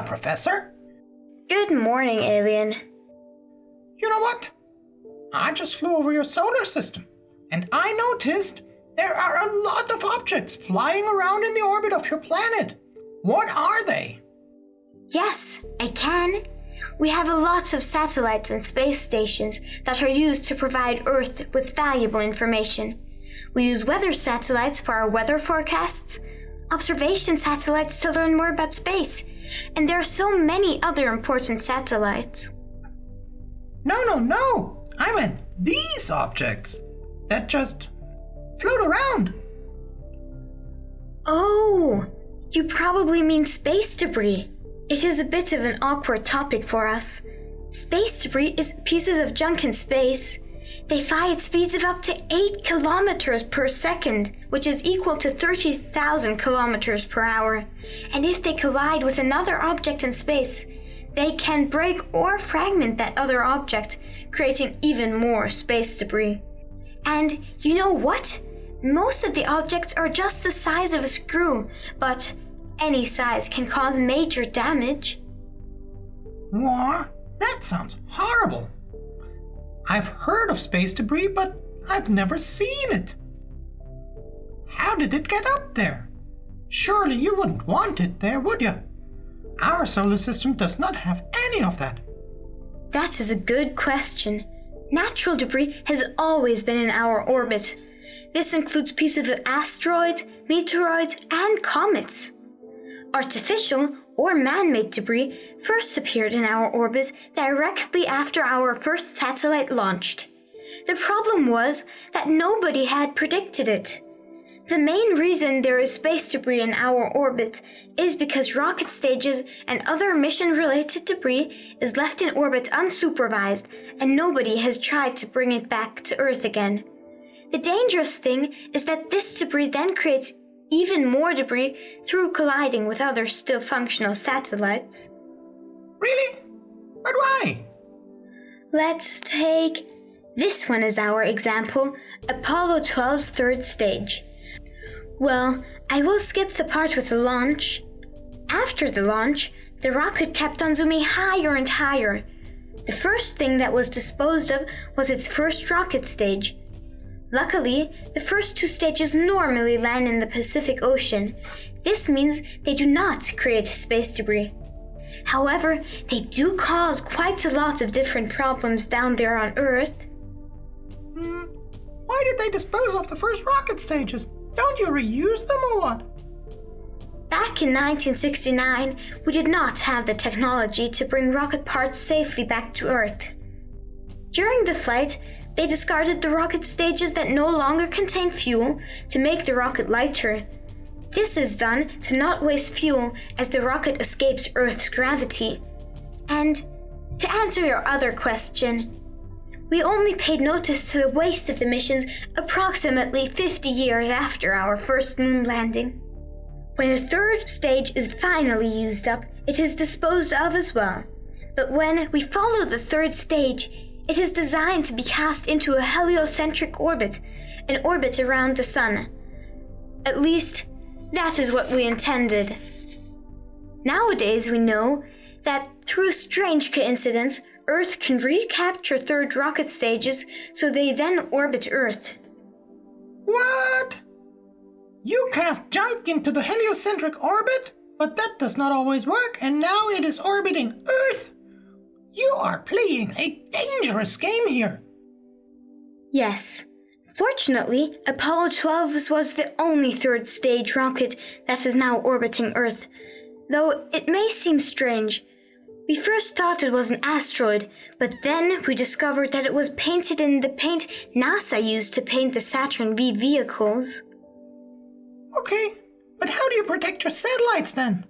Hiya, Professor. Good morning, alien. You know what? I just flew over your solar system, and I noticed there are a lot of objects flying around in the orbit of your planet. What are they? Yes, I can. We have a lots of satellites and space stations that are used to provide Earth with valuable information. We use weather satellites for our weather forecasts, observation satellites to learn more about space, and there are so many other important satellites. No, no, no! I meant these objects that just float around. Oh, you probably mean space debris. It is a bit of an awkward topic for us. Space debris is pieces of junk in space. They fly at speeds of up to 8 kilometers per second, which is equal to 30,000 kilometers per hour. And if they collide with another object in space, they can break or fragment that other object, creating even more space debris. And you know what? Most of the objects are just the size of a screw, but any size can cause major damage. What? That sounds horrible. I've heard of space debris, but I've never seen it. How did it get up there? Surely you wouldn't want it there, would you? Our solar system does not have any of that. That is a good question. Natural debris has always been in our orbit. This includes pieces of asteroids, meteoroids, and comets. Artificial or man made debris first appeared in our orbit directly after our first satellite launched. The problem was that nobody had predicted it. The main reason there is space debris in our orbit is because rocket stages and other mission related debris is left in orbit unsupervised and nobody has tried to bring it back to Earth again. The dangerous thing is that this debris then creates even more debris through colliding with other still functional satellites. Really? But why? Let's take this one as our example Apollo 12's third stage. Well, I will skip the part with the launch. After the launch, the rocket kept on zooming higher and higher. The first thing that was disposed of was its first rocket stage. Luckily, the first two stages normally land in the Pacific Ocean. This means they do not create space debris. However, they do cause quite a lot of different problems down there on Earth. Hmm, why did they dispose of the first rocket stages? Don't you reuse them or what? Back in 1969, we did not have the technology to bring rocket parts safely back to Earth. During the flight, they discarded the rocket stages that no longer contain fuel to make the rocket lighter. This is done to not waste fuel as the rocket escapes Earth's gravity. And to answer your other question, we only paid notice to the waste of the missions approximately 50 years after our first moon landing. When the third stage is finally used up, it is disposed of as well. But when we follow the third stage, it is designed to be cast into a heliocentric orbit, an orbit around the Sun. At least, that is what we intended. Nowadays, we know that through strange coincidence, Earth can recapture third rocket stages so they then orbit Earth. What? You cast junk into the heliocentric orbit? But that does not always work, and now it is orbiting Earth! You are playing a dangerous game here. Yes. Fortunately, Apollo 12 was the only third stage rocket that is now orbiting Earth. Though it may seem strange, we first thought it was an asteroid, but then we discovered that it was painted in the paint NASA used to paint the Saturn V vehicles. Okay, but how do you protect your satellites then?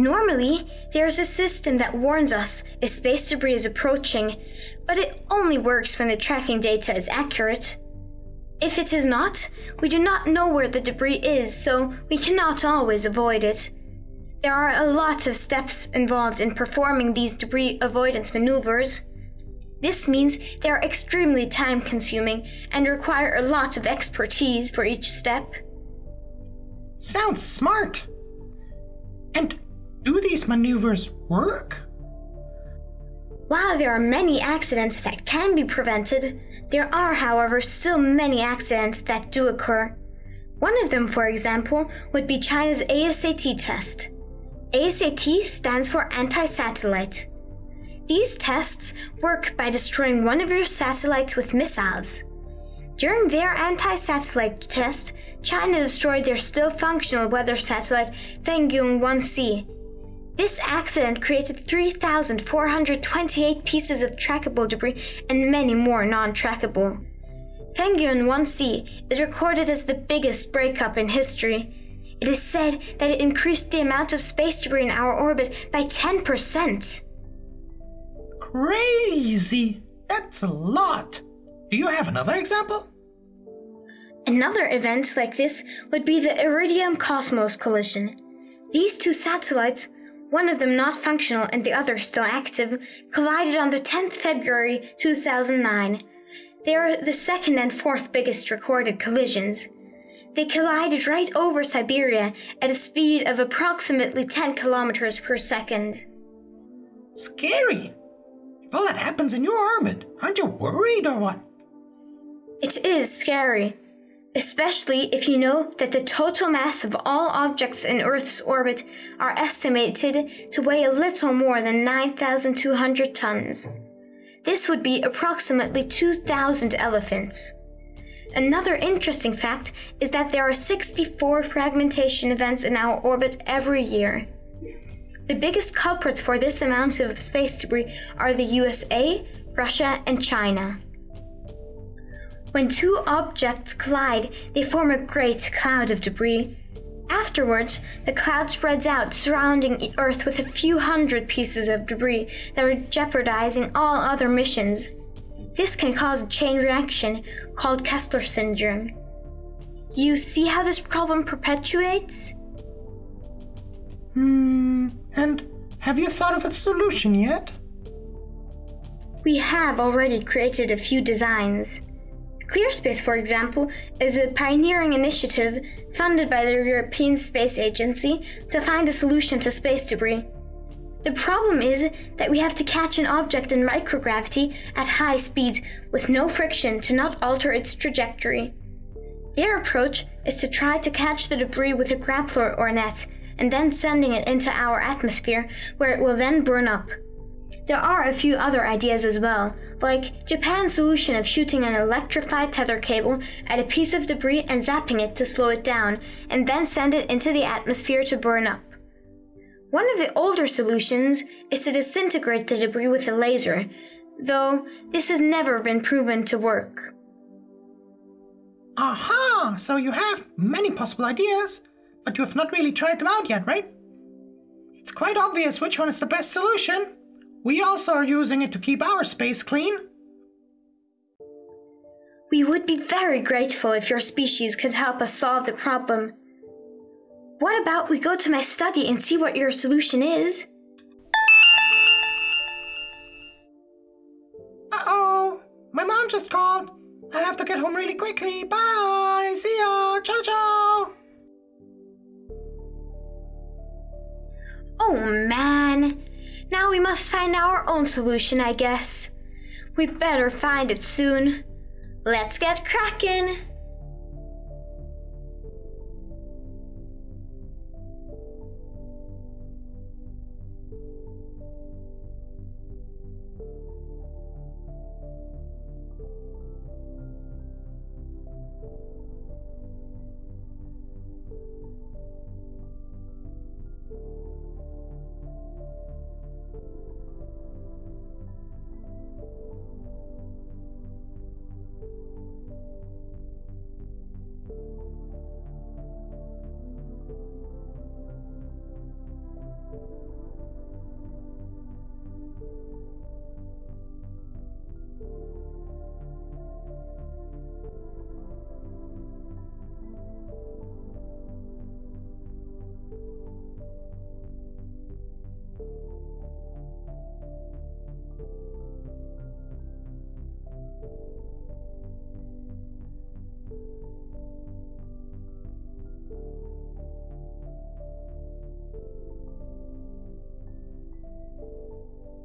Normally, there's a system that warns us if space debris is approaching, but it only works when the tracking data is accurate. If it is not, we do not know where the debris is, so we cannot always avoid it. There are a lot of steps involved in performing these debris avoidance maneuvers. This means they are extremely time consuming and require a lot of expertise for each step. Sounds smart. And Do these maneuvers work? While there are many accidents that can be prevented, there are, however, still many accidents that do occur. One of them, for example, would be China's ASAT test. ASAT stands for anti satellite. These tests work by destroying one of your satellites with missiles. During their anti satellite test, China destroyed their still functional weather satellite Fengyun 1C. This accident created 3,428 pieces of trackable debris and many more non trackable. Fengyun 1C is recorded as the biggest breakup in history. It is said that it increased the amount of space debris in our orbit by 10%. Crazy! That's a lot. Do you have another example? Another event like this would be the Iridium Cosmos collision. These two satellites, one of them not functional and the other still active, collided on the 10th February 2009. They are the second and fourth biggest recorded collisions. They collided right over Siberia at a speed of approximately 10 kilometers per second. Scary. If all that happens in your orbit, aren't you worried or what? It is scary, especially if you know that the total mass of all objects in Earth's orbit are estimated to weigh a little more than 9,200 tons. This would be approximately 2,000 elephants. Another interesting fact is that there are 64 fragmentation events in our orbit every year. The biggest culprits for this amount of space debris are the USA, Russia, and China. When two objects collide, they form a great cloud of debris. Afterwards, the cloud spreads out, surrounding the Earth with a few hundred pieces of debris that are jeopardizing all other missions. This can cause a chain reaction called Kessler syndrome. You see how this problem perpetuates? Hmm, and have you thought of a solution yet? We have already created a few designs. ClearSpace, for example, is a pioneering initiative funded by the European Space Agency to find a solution to space debris. The problem is that we have to catch an object in microgravity at high speed with no friction to not alter its trajectory. Their approach is to try to catch the debris with a grappler or net and then sending it into our atmosphere where it will then burn up. There are a few other ideas as well, like Japan's solution of shooting an electrified tether cable at a piece of debris and zapping it to slow it down, and then send it into the atmosphere to burn up. One of the older solutions is to disintegrate the debris with a laser, though this has never been proven to work. Aha! So you have many possible ideas, but you have not really tried them out yet, right? It's quite obvious which one is the best solution. We also are using it to keep our space clean. We would be very grateful if your species could help us solve the problem. What about we go to my study and see what your solution is? Uh oh, my mom just called. I have to get home really quickly. Bye. See ya. Ciao, ciao. Oh man. Now we must find our own solution, I guess. We better find it soon. Let's get cracking!